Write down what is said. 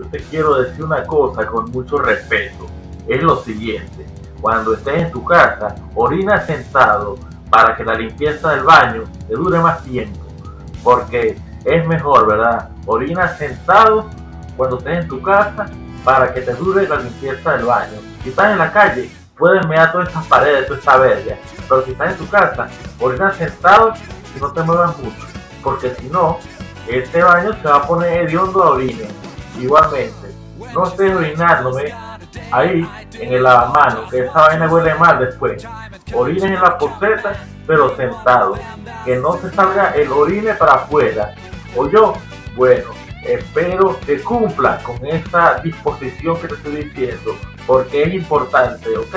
yo te quiero decir una cosa con mucho respeto. Es lo siguiente, cuando estés en tu casa, orina sentado para que la limpieza del baño te dure más tiempo. Porque es mejor, ¿verdad? Orina sentado cuando estés en tu casa para que te dure la limpieza del baño. Si estás en la calle, puedes mear todas estas paredes, toda esta verga. Pero si estás en tu casa, orina sentado y no te muevas mucho. Porque si no, este baño se va a poner hediondo a orina. Igualmente, no estés orinándome ahí en el lavamanos, que esa vaina huele mal después. Orines en la poseta, pero sentado. Que no se salga el orine para afuera. O yo, bueno, espero que cumpla con esta disposición que te estoy diciendo, porque es importante, ¿ok?